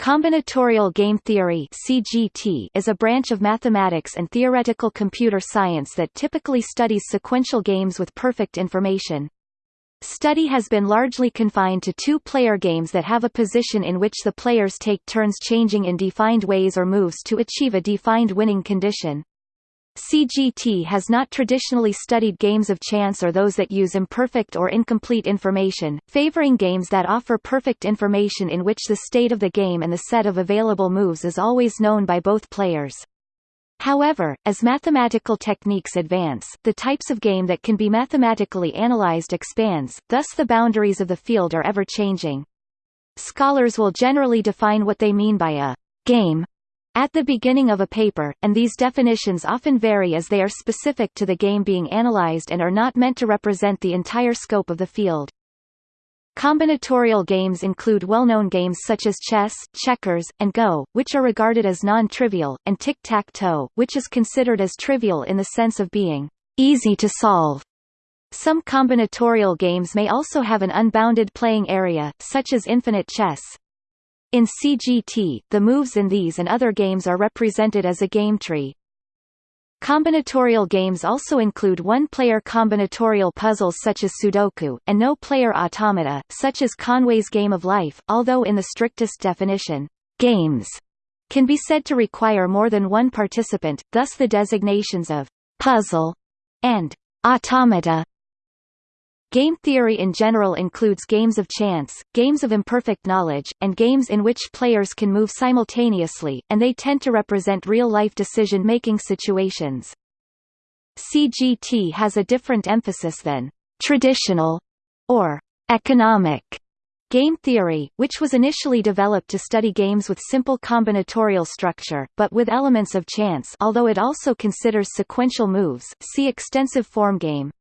Combinatorial game theory (CGT) is a branch of mathematics and theoretical computer science that typically studies sequential games with perfect information. Study has been largely confined to two-player games that have a position in which the players take turns changing in defined ways or moves to achieve a defined winning condition. CGT has not traditionally studied games of chance or those that use imperfect or incomplete information, favoring games that offer perfect information in which the state of the game and the set of available moves is always known by both players. However, as mathematical techniques advance, the types of game that can be mathematically analyzed expands, thus the boundaries of the field are ever-changing. Scholars will generally define what they mean by a game at the beginning of a paper, and these definitions often vary as they are specific to the game being analyzed and are not meant to represent the entire scope of the field. Combinatorial games include well-known games such as chess, checkers, and Go, which are regarded as non-trivial, and tic-tac-toe, which is considered as trivial in the sense of being easy to solve. Some combinatorial games may also have an unbounded playing area, such as infinite chess. In CGT, the moves in these and other games are represented as a game tree. Combinatorial games also include one-player combinatorial puzzles such as Sudoku, and no-player automata, such as Conway's Game of Life, although in the strictest definition, games can be said to require more than one participant, thus the designations of puzzle and automata Game theory in general includes games of chance, games of imperfect knowledge, and games in which players can move simultaneously, and they tend to represent real-life decision-making situations. CGT has a different emphasis than traditional or economic game theory, which was initially developed to study games with simple combinatorial structure, but with elements of chance although it also considers sequential moves see extensive form game.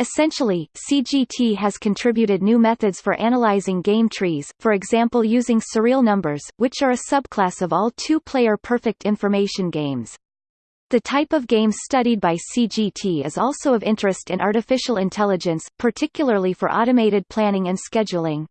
Essentially, CGT has contributed new methods for analyzing game trees, for example using surreal numbers, which are a subclass of all two-player perfect information games. The type of games studied by CGT is also of interest in artificial intelligence, particularly for automated planning and scheduling.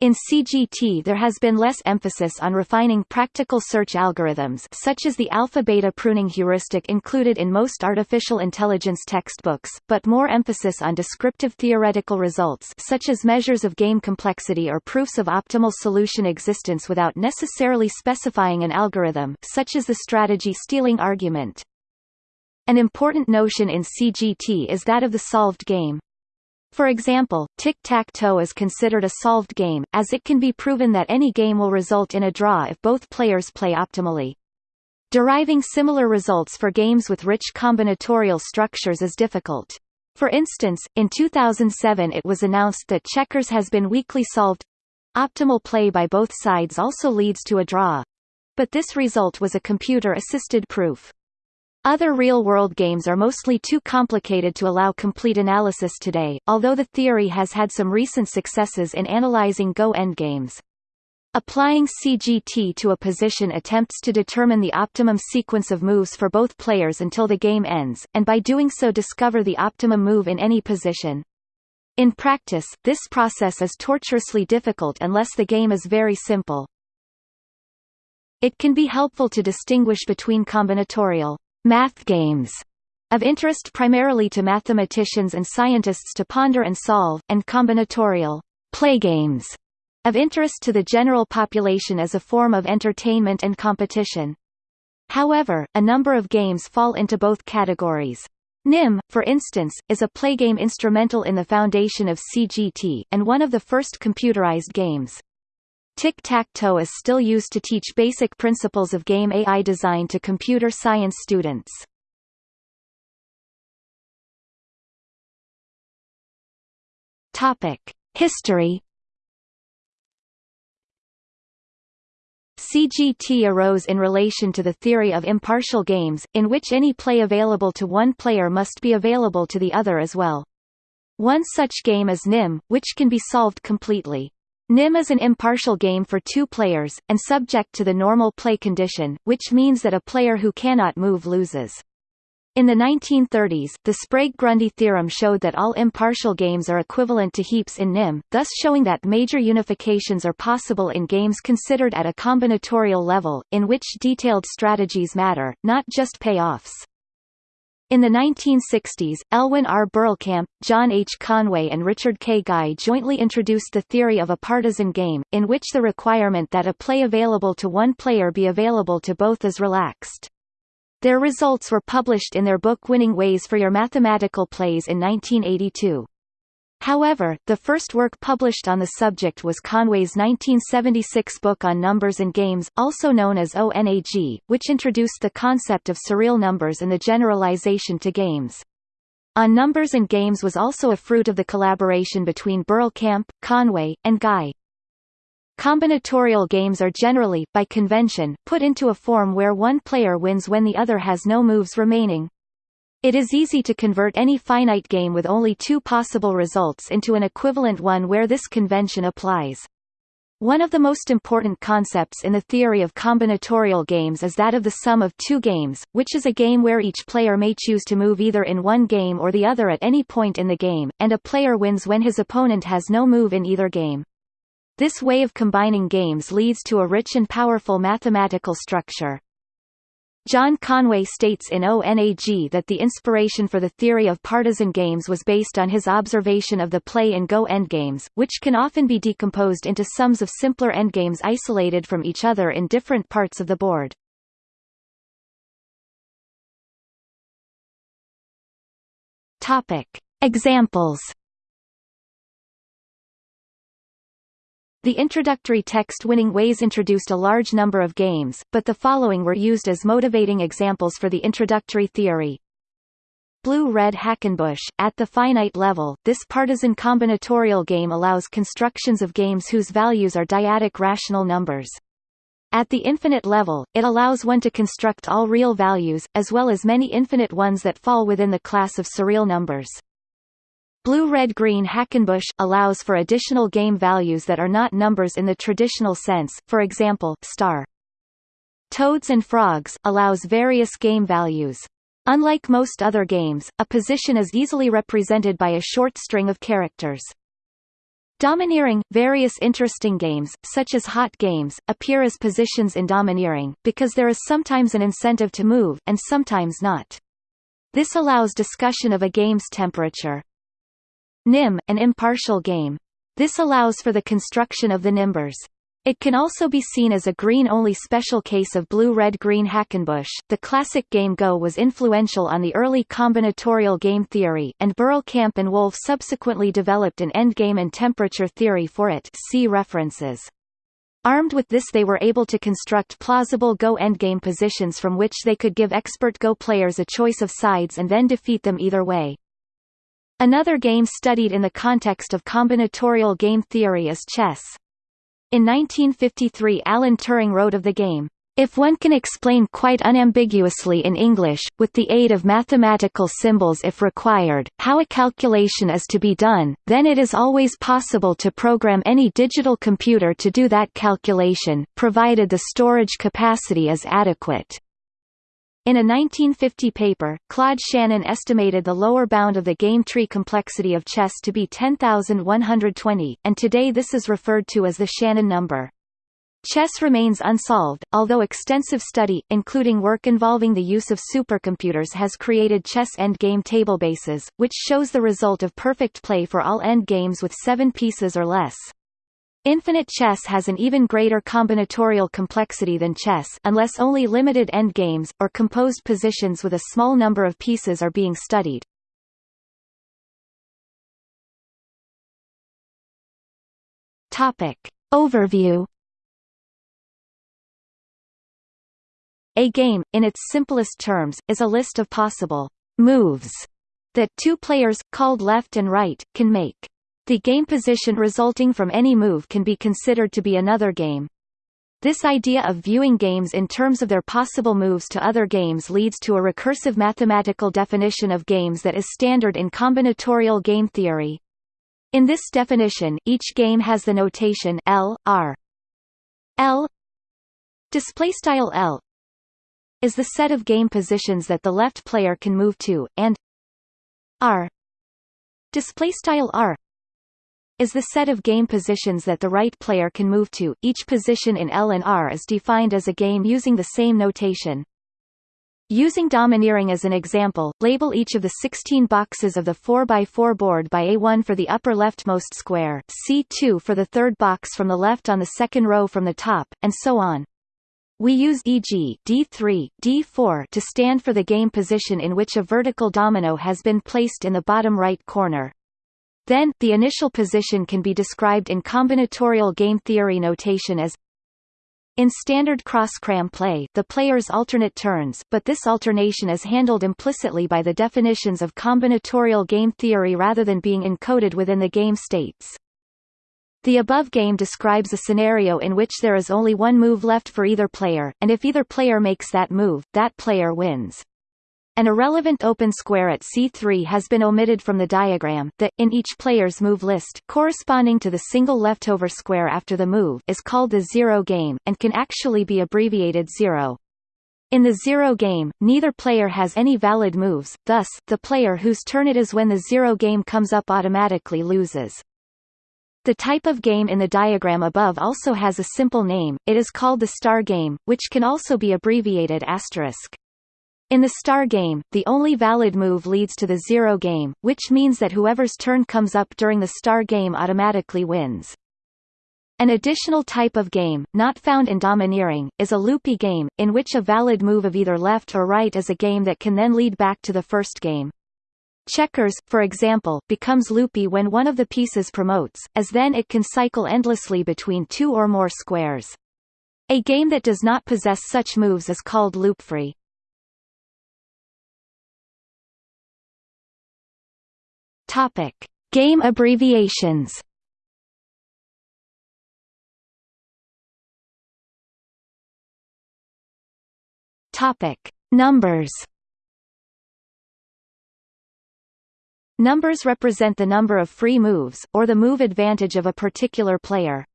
In CGT there has been less emphasis on refining practical search algorithms such as the alpha-beta pruning heuristic included in most artificial intelligence textbooks, but more emphasis on descriptive theoretical results such as measures of game complexity or proofs of optimal solution existence without necessarily specifying an algorithm such as the strategy stealing argument. An important notion in CGT is that of the solved game. For example, tic-tac-toe is considered a solved game, as it can be proven that any game will result in a draw if both players play optimally. Deriving similar results for games with rich combinatorial structures is difficult. For instance, in 2007 it was announced that checkers has been weakly solved. Optimal play by both sides also leads to a draw. But this result was a computer-assisted proof. Other real-world games are mostly too complicated to allow complete analysis today, although the theory has had some recent successes in analyzing Go endgames. Applying CGT to a position attempts to determine the optimum sequence of moves for both players until the game ends, and by doing so discover the optimum move in any position. In practice, this process is torturously difficult unless the game is very simple. It can be helpful to distinguish between combinatorial math games of interest primarily to mathematicians and scientists to ponder and solve, and combinatorial play games of interest to the general population as a form of entertainment and competition. However, a number of games fall into both categories. NIM, for instance, is a playgame instrumental in the foundation of CGT, and one of the first computerized games. Tic-tac-toe is still used to teach basic principles of game AI design to computer science students. History CGT arose in relation to the theory of impartial games, in which any play available to one player must be available to the other as well. One such game is NIM, which can be solved completely. NIM is an impartial game for two players, and subject to the normal play condition, which means that a player who cannot move loses. In the 1930s, the Sprague-Grundy theorem showed that all impartial games are equivalent to heaps in NIM, thus showing that major unifications are possible in games considered at a combinatorial level, in which detailed strategies matter, not just payoffs. In the 1960s, Elwyn R. Berlekamp, John H. Conway and Richard K. Guy jointly introduced the theory of a partisan game, in which the requirement that a play available to one player be available to both is relaxed. Their results were published in their book Winning Ways for Your Mathematical Plays in 1982. However, the first work published on the subject was Conway's 1976 book on numbers and games, also known as ONAG, which introduced the concept of surreal numbers and the generalization to games. On Numbers and Games was also a fruit of the collaboration between Berlekamp, Conway, and Guy. Combinatorial games are generally, by convention, put into a form where one player wins when the other has no moves remaining. It is easy to convert any finite game with only two possible results into an equivalent one where this convention applies. One of the most important concepts in the theory of combinatorial games is that of the sum of two games, which is a game where each player may choose to move either in one game or the other at any point in the game, and a player wins when his opponent has no move in either game. This way of combining games leads to a rich and powerful mathematical structure. John Conway states in ONAG that the inspiration for the theory of partisan games was based on his observation of the play-and-go endgames, which can often be decomposed into sums of simpler endgames isolated from each other in different parts of the board. Topic. Examples The introductory text Winning Ways introduced a large number of games, but the following were used as motivating examples for the introductory theory. Blue-Red Hackenbush. At the finite level, this partisan combinatorial game allows constructions of games whose values are dyadic rational numbers. At the infinite level, it allows one to construct all real values, as well as many infinite ones that fall within the class of surreal numbers. Blue-red-green Hackenbush allows for additional game values that are not numbers in the traditional sense, for example, star. Toads and Frogs allows various game values. Unlike most other games, a position is easily represented by a short string of characters. Domineering – Various interesting games, such as hot games, appear as positions in domineering, because there is sometimes an incentive to move, and sometimes not. This allows discussion of a game's temperature. NIM, an impartial game. This allows for the construction of the nimbers. It can also be seen as a green-only special case of blue-red-green Hackenbush. The classic game Go was influential on the early combinatorial game theory, and Berlekamp and Wolfe subsequently developed an endgame and temperature theory for it. See references. Armed with this they were able to construct plausible Go endgame positions from which they could give expert Go players a choice of sides and then defeat them either way. Another game studied in the context of combinatorial game theory is chess. In 1953 Alan Turing wrote of the game, if one can explain quite unambiguously in English, with the aid of mathematical symbols if required, how a calculation is to be done, then it is always possible to program any digital computer to do that calculation, provided the storage capacity is adequate. In a 1950 paper, Claude Shannon estimated the lower bound of the game tree complexity of chess to be 10,120, and today this is referred to as the Shannon number. Chess remains unsolved, although extensive study, including work involving the use of supercomputers has created chess endgame tablebases, which shows the result of perfect play for all endgames with seven pieces or less. Infinite chess has an even greater combinatorial complexity than chess unless only limited endgames, or composed positions with a small number of pieces are being studied. Topic. Overview A game, in its simplest terms, is a list of possible moves that two players, called left and right, can make. The game position resulting from any move can be considered to be another game. This idea of viewing games in terms of their possible moves to other games leads to a recursive mathematical definition of games that is standard in combinatorial game theory. In this definition, each game has the notation L, R. L display style L is the set of game positions that the left player can move to, and r display style r is the set of game positions that the right player can move to. Each position in L and R is defined as a game using the same notation. Using domineering as an example, label each of the 16 boxes of the 4x4 board by A1 for the upper leftmost square, C2 for the third box from the left on the second row from the top, and so on. We use e.g. D3, D4 to stand for the game position in which a vertical domino has been placed in the bottom right corner. Then, the initial position can be described in combinatorial game theory notation as in standard cross-cram play, the players alternate turns, but this alternation is handled implicitly by the definitions of combinatorial game theory rather than being encoded within the game states. The above game describes a scenario in which there is only one move left for either player, and if either player makes that move, that player wins. An irrelevant open square at C3 has been omitted from the diagram. The, in each player's move list, corresponding to the single leftover square after the move, is called the zero game, and can actually be abbreviated zero. In the zero game, neither player has any valid moves, thus, the player whose turn it is when the zero game comes up automatically loses. The type of game in the diagram above also has a simple name, it is called the star game, which can also be abbreviated asterisk. In the star game, the only valid move leads to the zero game, which means that whoever's turn comes up during the star game automatically wins. An additional type of game, not found in domineering, is a loopy game, in which a valid move of either left or right is a game that can then lead back to the first game. Checkers, for example, becomes loopy when one of the pieces promotes, as then it can cycle endlessly between two or more squares. A game that does not possess such moves is called loopfree. Topic: Game abbreviations. Topic: Numbers. Numbers represent the number of free moves, or the move advantage of a particular player.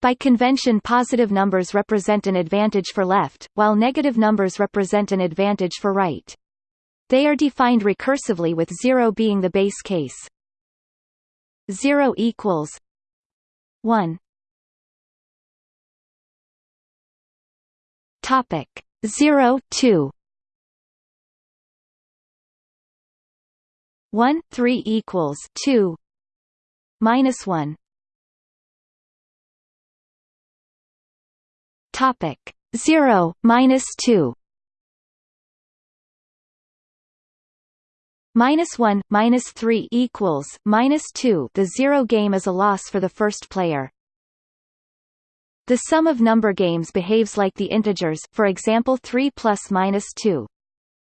By convention positive numbers represent an advantage for left, while negative numbers represent an advantage for right. They are defined recursively with 0 being the base case. 0 equals 1 Topic 0 2 1 3 equals 2 minus 1 Topic 0 minus 2 minus 1, minus 3 equals minus 2 the zero game is a loss for the first player. The sum of number games behaves like the integers for example 3 plus minus 2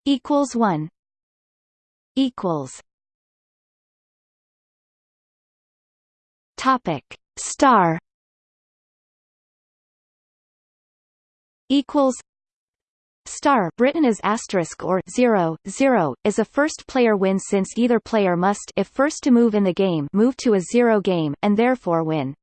equals 1 equals Topic star equals Star written as asterisk or 0, 0, is a first-player win since either player must if first to move in the game move to a zero game, and therefore win.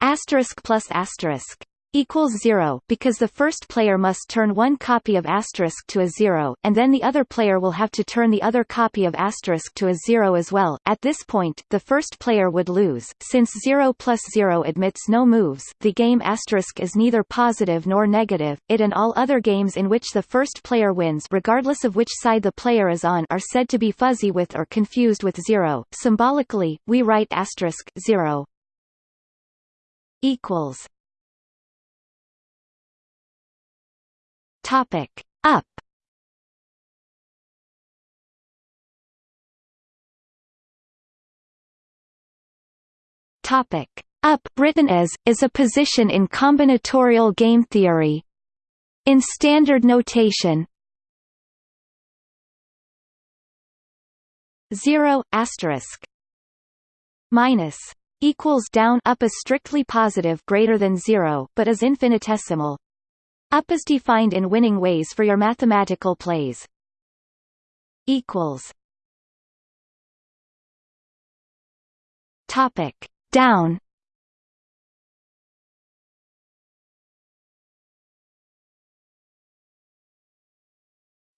Asterisk plus asterisk equals 0 because the first player must turn one copy of asterisk to a 0, and then the other player will have to turn the other copy of asterisk to a 0 as well. At this point, the first player would lose. Since 0 plus 0 admits no moves, the game asterisk is neither positive nor negative. It and all other games in which the first player wins regardless of which side the player is on are said to be fuzzy with or confused with 0. Symbolically, we write asterisk 0 equals Topic. Up. Topic. Up written as is a position in combinatorial game theory. In standard notation, 0 asterisk. Minus equals down up is strictly positive greater than 0 but is infinitesimal up is defined in winning ways for your mathematical plays. Equals. Topic down.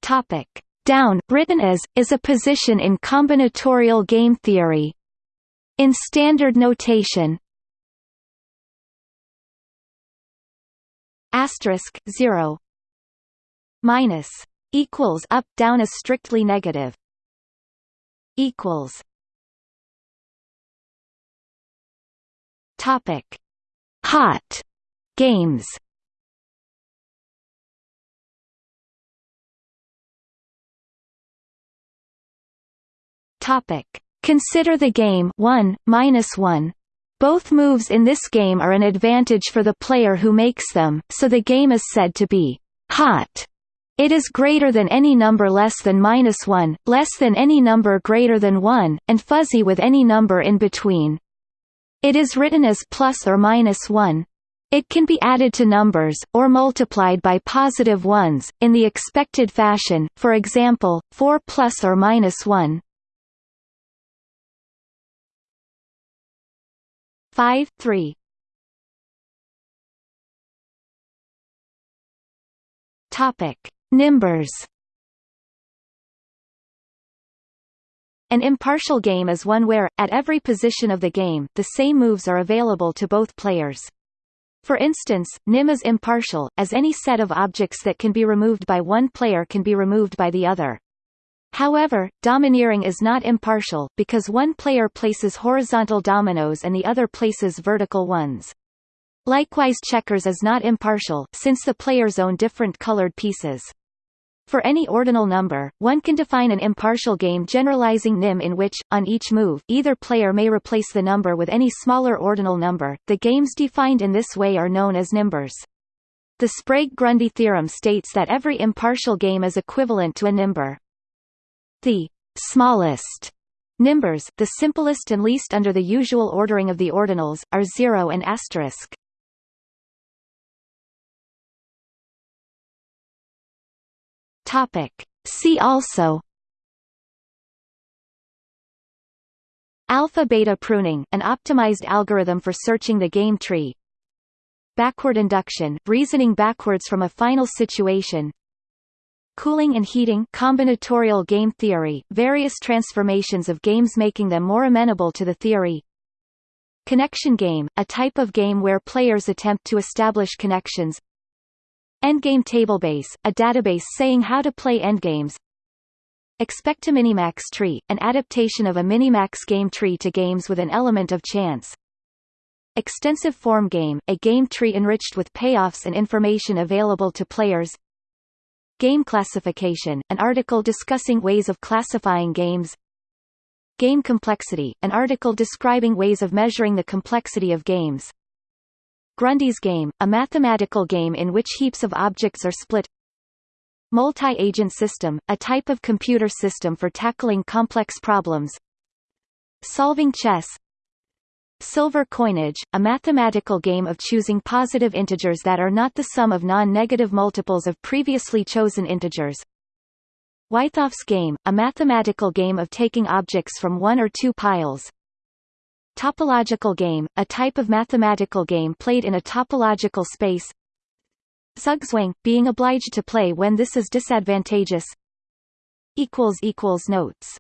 Topic. Down, written as, is a position in combinatorial game theory. In standard notation asterisk 0 minus equals up down is strictly negative. Equals topic. Hot games. Topic. Consider the game 1 minus 1 both moves in this game are an advantage for the player who makes them, so the game is said to be hot. It is greater than any number less than minus 1, less than any number greater than 1, and fuzzy with any number in between. It is written as plus or minus 1. It can be added to numbers, or multiplied by positive ones, in the expected fashion, for example, 4 plus or minus 1. 5 3 Topic Nimbers An impartial game is one where, at every position of the game, the same moves are available to both players. For instance, NIM is impartial, as any set of objects that can be removed by one player can be removed by the other. However, domineering is not impartial, because one player places horizontal dominoes and the other places vertical ones. Likewise checkers is not impartial, since the players own different colored pieces. For any ordinal number, one can define an impartial game generalizing NIM in which, on each move, either player may replace the number with any smaller ordinal number. The games defined in this way are known as nimbers. The Sprague-Grundy theorem states that every impartial game is equivalent to a nimber. The smallest nimbers, the simplest and least under the usual ordering of the ordinals, are 0 and asterisk. Topic. See also Alpha-beta pruning, an optimized algorithm for searching the game tree Backward induction, reasoning backwards from a final situation Cooling and heating combinatorial game theory, various transformations of games making them more amenable to the theory. Connection game, a type of game where players attempt to establish connections. Endgame tablebase, a database saying how to play endgames. Expectiminimax tree, an adaptation of a Minimax game tree to games with an element of chance. Extensive form game, a game tree enriched with payoffs and information available to players Game classification, an article discussing ways of classifying games. Game complexity, an article describing ways of measuring the complexity of games. Grundy's game, a mathematical game in which heaps of objects are split. Multi-agent system, a type of computer system for tackling complex problems. Solving chess Silver coinage, a mathematical game of choosing positive integers that are not the sum of non-negative multiples of previously chosen integers. Wythoff's game, a mathematical game of taking objects from one or two piles. Topological game, a type of mathematical game played in a topological space. Zugzwang, being obliged to play when this is disadvantageous. Notes